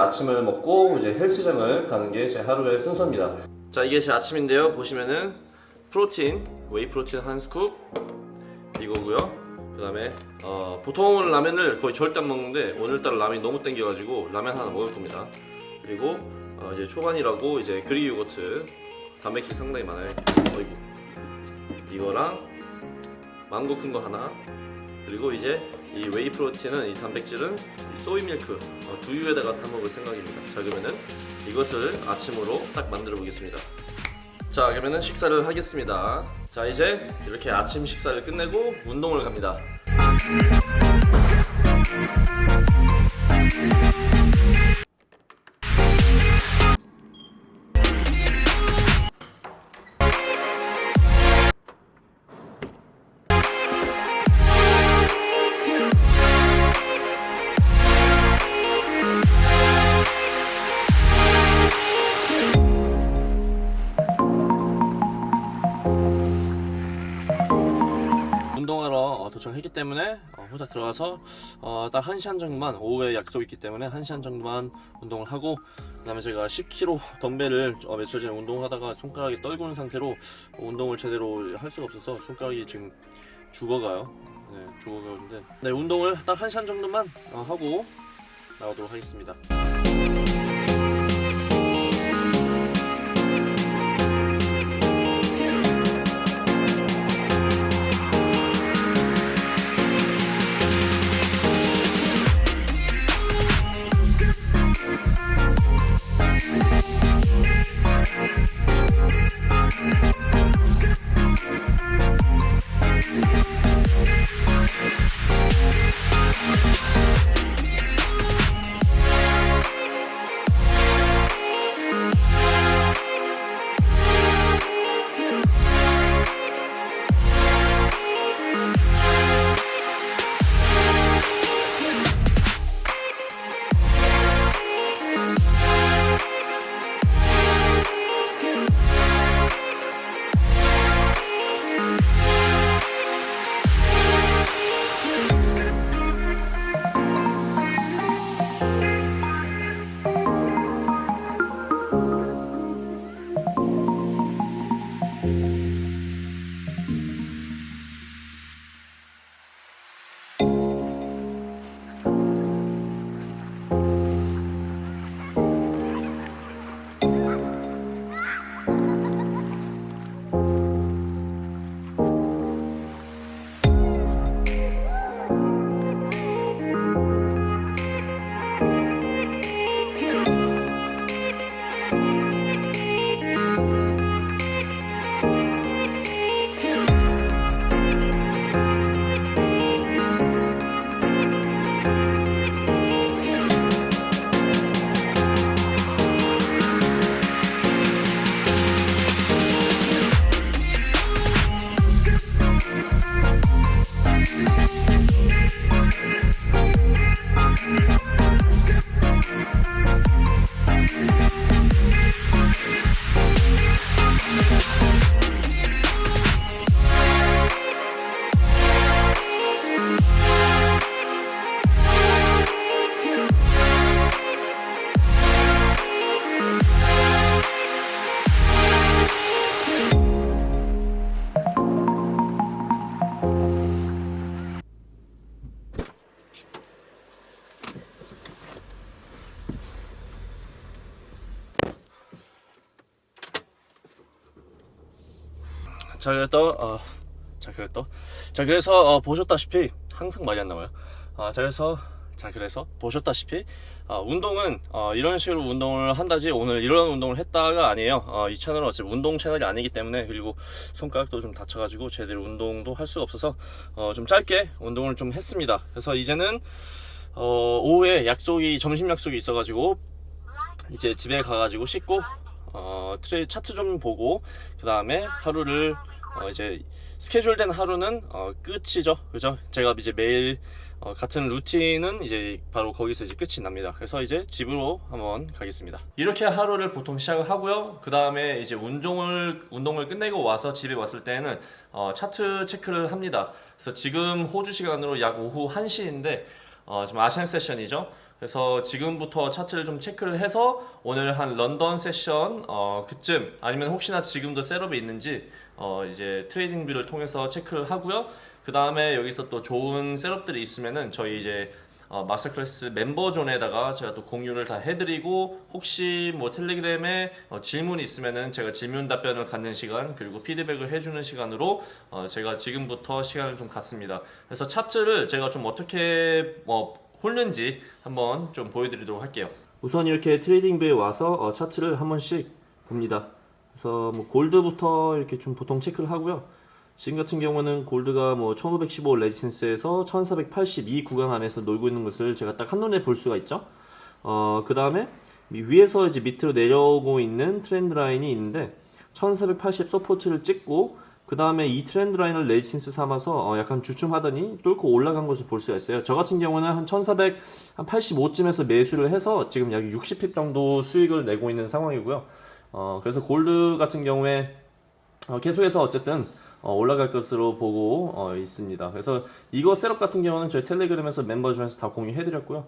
아침을 먹고 이제 헬스장을 가는 게 제 하루의 순서입니다. 자 이게 제 아침인데요. 보시면은 프로틴, whey protein 한 scoop 이거고요. 그 다음에 어, 보통은 라면을 거의 절대 안 먹는데 오늘따라 라면이 너무 땡겨가지고 라면 하나 먹을 겁니다. 그리고 어, 이제 초바니라고 이제 Greek yogurt 단백질 상당히 많아요. 어이구 이거랑 망고 큰 거 하나 그리고 이제 이 whey protein은 이 단백질은 이 soy milk 어, 두유에다가 타먹을 생각입니다. 자 그러면은 이것을 아침으로 딱 만들어 보겠습니다. 자 그러면은 식사를 하겠습니다. 자 이제 이렇게 아침 식사를 끝내고 운동을 갑니다. 도착했기 때문에 어, 후딱 들어가서 어, 딱 1시간 정도만 오후에 약속이 있기 때문에 1시간 정도만 운동을 하고 그 다음에 제가 10kg 덤벨을 어, 며칠 전에 운동하다가 손가락이 떨구는 상태로 운동을 제대로 할 수가 없어서 손가락이 지금 죽어가요. 네, 죽어가는데. 네, 운동을 딱 1시간 정도만 어, 하고 나오도록 하겠습니다 자 그랬더 어, 자 그랬더 자 그래서 어, 보셨다시피 항상 말이 안 나와요. 아, 자 그래서 자 그래서 보셨다시피 어, 운동은 어, 이런 식으로 운동을 한다지 오늘 이런 운동을 했다가 아니에요. 어, 이 채널은 어차피 운동 채널이 아니기 때문에 그리고 손가락도 좀 다쳐가지고 제대로 운동도 할 수가 없어서 어, 좀 짧게 운동을 좀 했습니다. 그래서 이제는 어, 오후에 약속이 점심 약속이 있어가지고 이제 집에 가가지고 씻고 어, 차트 좀 보고 그 다음에 하루를 어, 이제 스케줄된 하루는 어, 끝이죠. 그죠? 제가 이제 매일 어, 같은 루틴은 이제 바로 거기서 이제 끝이 납니다. 그래서 이제 집으로 한번 가겠습니다. 이렇게 하루를 보통 시작을 하고요. 그 다음에 이제 운동을 운동을 끝내고 와서 집에 왔을 때는 어, 차트 체크를 합니다. 그래서 지금 호주 시간으로 약 오후 1시인데 어, 지금 아시안 세션이죠 그래서 지금부터 차트를 좀 체크를 해서 오늘 한 런던 세션 어, 그쯤 아니면 혹시나 지금도 setup이 있는지 어, 이제 TradingView를 통해서 체크를 하고요. 그 다음에 여기서 또 좋은 setup들이 있으면은 저희 이제 어, master class member zone에다가 제가 또 공유를 다 해드리고 혹시 뭐 텔레그램에 어, 질문 있으면은 제가 질문 답변을 갖는 시간 그리고 피드백을 해주는 시간으로 어, 제가 지금부터 시간을 좀 갖습니다. 그래서 차트를 제가 좀 어떻게 뭐 훑는지 한번 좀 보여드리도록 할게요. 우선 이렇게 TradingView에 와서 어, 차트를 한 번씩 봅니다. 그래서 뭐 gold부터 이렇게 좀 보통 체크를 하고요. 지금 같은 경우는 gold가 뭐 1515 resistance에서 1482 구간 안에서 놀고 있는 것을 제가 딱 한눈에 볼 수가 있죠. 어, 그 다음에 위에서 이제 밑으로 내려오고 있는 trend line이 있는데 1480 support를 찍고 그 다음에 이 trend line을 resistance 삼아서 어, 약간 주춤하더니 뚫고 올라간 것을 볼 수가 있어요. 저 같은 경우는 한 1485쯤에서 매수를 해서 지금 약 60 pip 정도 수익을 내고 있는 상황이고요. 어, 그래서 골드 같은 경우에 어, 계속해서 어쨌든 어, 올라갈 것으로 보고 어, 있습니다. 그래서 이거 setup 같은 경우는 저희 텔레그램에서 member zone에서 다 공유해드렸고요.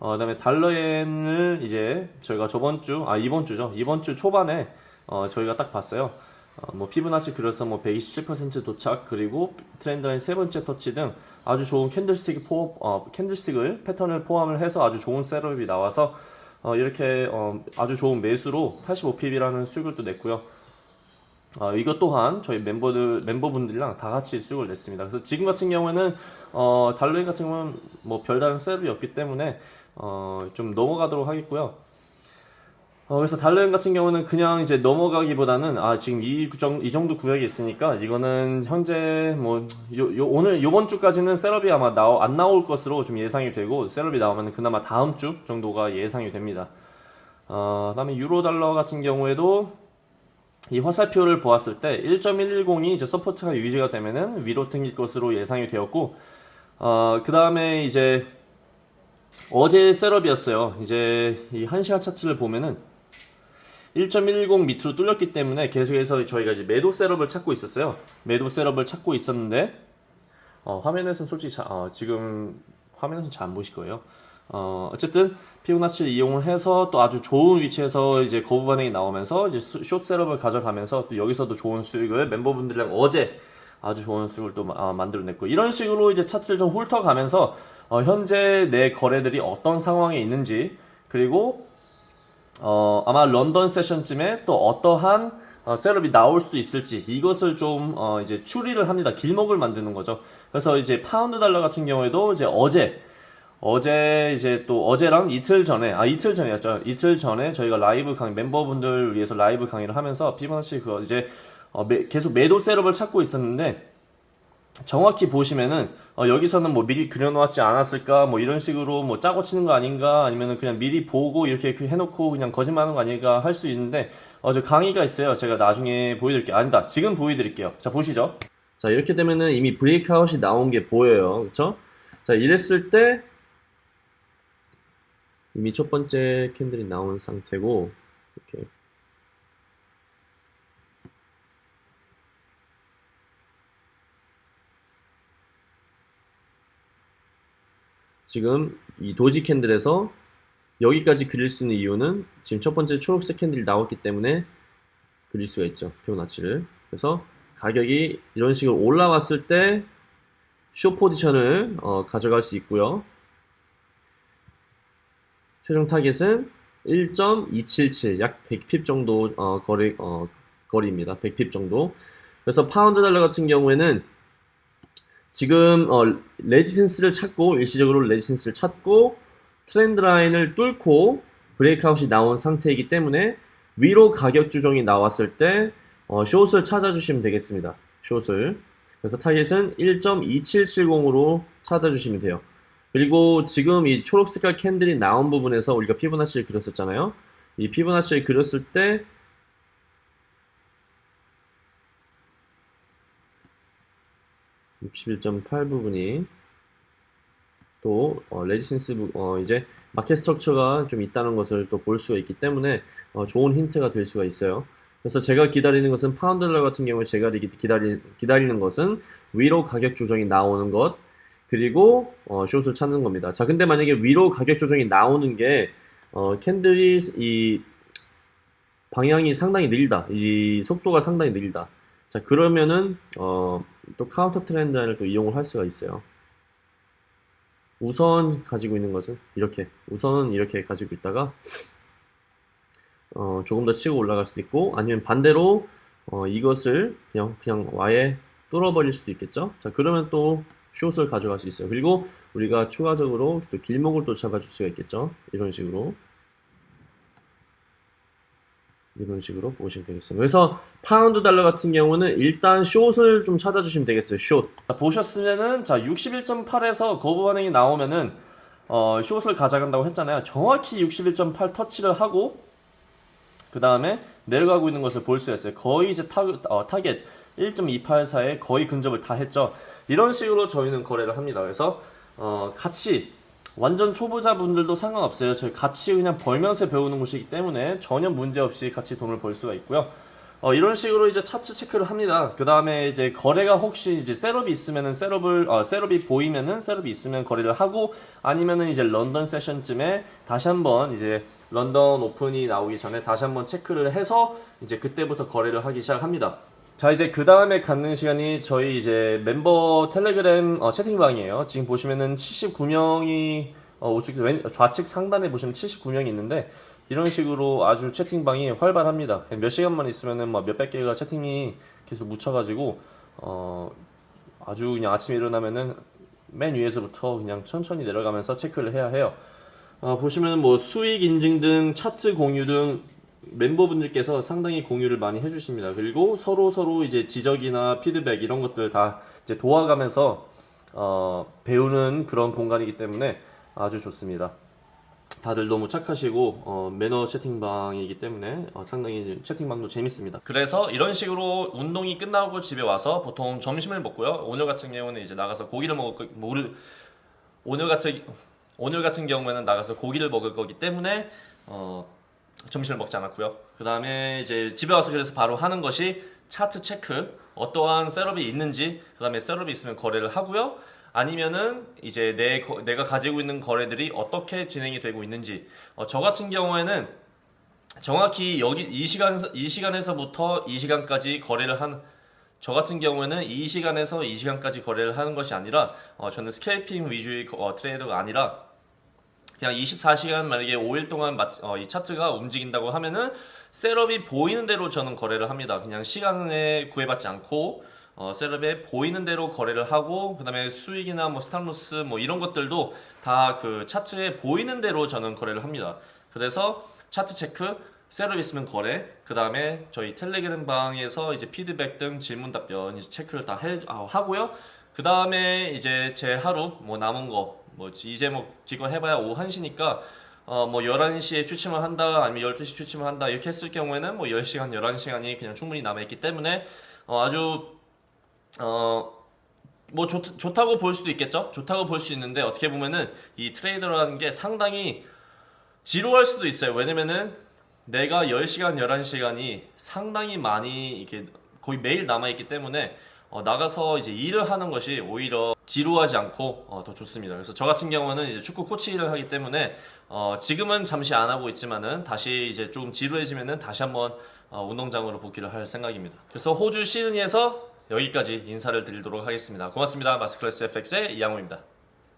어, 그 다음에 달러엔을 이제 저희가 저번 주, 아 이번 주죠. 이번 주 초반에 어, 저희가 딱 봤어요. 어, 뭐 피보나치 그려서 뭐 127% 도착 그리고 trend line 세 번째 터치 등 아주 좋은 candlestick 포, 어, candlestick을 패턴을 포함을 해서 아주 좋은 setup이 나와서 어, 이렇게 어, 아주 좋은 매수로 85 pip이라는 수익을 또 냈고요. 어, 이것 또한 저희 멤버들 멤버분들이랑 다 같이 수익을 냈습니다. 그래서 지금 같은 경우에는 어, 달러엔 같은 경우는 뭐 별다른 setup이 없기 때문에 어, 좀 넘어가도록 하겠고요. 어, 그래서 달러엔 같은 경우는 그냥 이제 넘어가기보다는 아 지금 이, 정, 이 정도 구역이 있으니까 이거는 현재 뭐 요, 요, 오늘 요번 주까지는 setup이 아마 나오, 안 나올 것으로 좀 예상이 되고 setup이 나오면 그나마 다음 주 정도가 예상이 됩니다. 어, 그다음에 유로 달러 같은 경우에도 이 화살표를 보았을 때 1.110이 이제 support가 유지가 되면은 위로 튕길 것으로 예상이 되었고 어, 그 다음에 이제 어제 셋업이었어요. 이제 이 1시간 차트를 보면은 1.110 밑으로 뚫렸기 때문에 계속해서 저희가 이제 매도 셋업을 찾고 있었어요. 매도 셋업을 찾고 있었는데 어, 화면에서는 솔직히 자, 어, 지금 화면에서는 잘 안 보실 거예요. 어, 어쨌든 피부나치를 이용을 해서 또 아주 좋은 위치에서 이제 거부 반응이 나오면서 이제 숏 셋업을 가져가면서 또 여기서도 좋은 수익을 멤버분들이랑 어제 아주 좋은 수익을 또 아, 만들어냈고 이런 식으로 이제 차트를 좀 훑어가면서 어, 현재 내 거래들이 어떤 상황에 있는지 그리고 어, 아마 런던 session쯤에 또 어떠한 어, setup이 나올 수 있을지 이것을 좀 어, 이제 추리를 합니다. 길목을 만드는 거죠. 그래서 이제 파운드 달러 같은 경우에도 이제 어제 어제 이제 또 어제랑 이틀 전에 아 이틀 전이었죠. 이틀 전에 저희가 라이브 강의 멤버분들 위해서 라이브 강의를 하면서 피보나치 그거 이제 어, 매, 계속 매도 setup을 찾고 있었는데 정확히 보시면은 어, 여기서는 뭐 미리 그려놓았지 않았을까 뭐 이런 식으로 뭐 짜고 치는 거 아닌가 아니면은 그냥 미리 보고 이렇게 해놓고 그냥 거짓말하는 거 아닐까 할 수 있는데 어, 저 강의가 있어요. 제가 나중에 보여드릴게요. 아니다. 지금 보여드릴게요. 자 보시죠. 자 이렇게 되면은 이미 브레이크아웃이 나온 게 보여요. 그쵸? 자 이랬을 때 이미 첫 번째 캔들이 나온 상태고 이렇게 지금 이 doji candle에서 여기까지 그릴 수 있는 이유는 지금 첫 번째 초록색 candle이 나왔기 때문에 그릴 수가 있죠 피보나치를 그래서 가격이 이런 식으로 올라왔을 때 쇼 포지션을 어, 가져갈 수 있고요 최종 target은 1.277, 약 100 pip 정도 어, 거리, 어, 거리입니다. 100 pip 정도. 그래서 파운드 달러 같은 경우에는 지금 어, resistance를 찾고 일시적으로 resistance를 찾고 trend line을 뚫고 breakout이 나온 상태이기 때문에 위로 가격 조정이 나왔을 때 어, short을 찾아주시면 되겠습니다. short을 그래서 target은 1.2770으로 찾아주시면 돼요. 그리고 지금 이 초록 색깔 candle이 나온 부분에서 우리가 피보나치를 그렸었잖아요. 이 피보나치를 그렸을 때 (61.8) 부분이 또 어, resistance 부, 어, 이제 market structure가 좀 있다는 것을 또 볼 수가 있기 때문에 어, 좋은 힌트가 될 수가 있어요. 그래서 제가 기다리는 것은 파운드 달러 같은 경우에 제가 기다리, 기다리는 것은 위로 가격 조정이 나오는 것 그리고 어, 숏을 찾는 겁니다. 자, 근데 만약에 위로 가격 조정이 나오는 게 어, candle이 이 방향이 상당히 느리다. 이 속도가 상당히 느리다. 자, 그러면은 어, 또 counter trend를 또 이용을 할 수가 있어요. 우선 가지고 있는 것은 이렇게 우선은 이렇게 가지고 있다가 어, 조금 더 치고 올라갈 수도 있고 아니면 반대로 어, 이것을 그냥 그냥 아예 뚫어버릴 수도 있겠죠. 자 그러면 또 숏을 가져갈 수 있어요. 그리고 우리가 추가적으로 또 길목을 또 잡아줄 수가 있겠죠. 이런 식으로 이런 식으로 보시면 되겠습니다. 그래서 파운드 달러 같은 경우는 일단 short을 좀 찾아주시면 되겠어요. 숏. 자, 보셨으면은 자 61.8에서 거부 반응이 나오면은 어, short을 가져간다고 했잖아요. 정확히 61.8 터치를 하고 그 다음에 내려가고 있는 것을 볼 수 있어요. 거의 이제 타, 어, 타겟 1.284에 거의 근접을 다 했죠. 이런 식으로 저희는 거래를 합니다. 그래서 어, 같이 완전 초보자분들도 상관없어요. 저희 같이 그냥 벌면서 배우는 곳이기 때문에 전혀 문제 없이 같이 돈을 벌 수가 있고요. 어, 이런 식으로 이제 차트 체크를 합니다. 그 다음에 이제 거래가 혹시 이제 셋업이 있으면은 셋업을, 어, 셋업이 보이면은 셋업이 있으면 거래를 하고 아니면은 이제 런던 세션쯤에 다시 한번 이제 런던 오픈이 나오기 전에 다시 한번 체크를 해서 이제 그때부터 거래를 하기 시작합니다. 자 이제 그 다음에 갖는 시간이 저희 이제 멤버 텔레그램 어, 채팅방이에요. 지금 보시면은 79명이 어, 우측 왼 좌측 상단에 보시면 79명이 있는데 이런 식으로 아주 채팅방이 활발합니다. 몇 시간만 있으면은 뭐 몇백 개가 채팅이 계속 묻혀가지고 어 아주 그냥 아침에 일어나면은 맨 위에서부터 그냥 천천히 내려가면서 체크를 해야 해요. 어, 보시면 뭐 수익 인증 등 차트 공유 등 멤버분들께서 상당히 공유를 많이 해주십니다. 그리고 서로 서로 이제 지적이나 피드백 이런 것들 다 이제 도와가면서 어, 배우는 그런 공간이기 때문에 아주 좋습니다. 다들 너무 착하시고 어, 매너 채팅방이기 때문에 어, 상당히 채팅방도 재밌습니다. 그래서 이런 식으로 운동이 끝나고 집에 와서 보통 점심을 먹고요. 오늘 같은 경우는 이제 나가서 고기를 먹을 거, 먹을 오늘 같은 오늘 같은 경우에는 나가서 고기를 먹을 거기 때문에 어, 점심을 먹지 않았고요. 그 다음에 이제 집에 와서 그래서 바로 하는 것이 차트 체크, 어떠한 setup이 있는지, 그 다음에 setup이 있으면 거래를 하고요. 아니면은 이제 내 거- 내가 가지고 있는 거래들이 어떻게 진행이 되고 있는지. 어, 저 같은 경우에는 정확히 여기 이 시간 이 시간에서부터 이 시간까지 거래를 한 저 같은 경우에는 이 시간에서 이 시간까지 거래를 하는 것이 아니라 어, 저는 scalping 위주의 어, 트레이더가 아니라 그냥 24시간 만약에 5일 동안 마- 어, 이 차트가 움직인다고 하면은 setup이 보이는 대로 저는 거래를 합니다. 그냥 시간에 구애받지 않고 어, setup에 보이는 대로 거래를 하고 그 다음에 수익이나 뭐 stop loss 뭐 이런 것들도 다 그 차트에 보이는 대로 저는 거래를 합니다. 그래서 차트 체크 setup 있으면 거래, 그 다음에 저희 텔레그램 방에서 이제 피드백 등 질문 답변 이제 체크를 다 해, 아, 하고요. 그 다음에 이제 제 하루 뭐 남은 거, 뭐 이제 뭐 기껏 해봐야 오후 1시니까 어, 뭐 11시에 취침을 한다, 아니면 12시 취침을 한다, 이렇게 했을 경우에는 뭐 10시간, 11시간이 그냥 충분히 남아있기 때문에 어, 아주, 어, 뭐 좋, 좋다고 볼 수도 있겠죠? 좋다고 볼 수 있는데 어떻게 보면은 이 트레이더라는 게 상당히 지루할 수도 있어요. 왜냐면은 내가 10시간, 11시간이 상당히 많이 이렇게 거의 매일 남아있기 때문에 어, 나가서 이제 일을 하는 것이 오히려 지루하지 않고 어, 더 좋습니다. 그래서 저 같은 경우는 이제 축구 코치 일을 하기 때문에 어, 지금은 잠시 안 하고 있지만은 다시 이제 좀 지루해지면은 다시 한번 어, 운동장으로 복귀를 할 생각입니다. 그래서 호주 시드니에서 여기까지 인사를 드리도록 하겠습니다. 고맙습니다. 마스클래스 FX의 이양호입니다.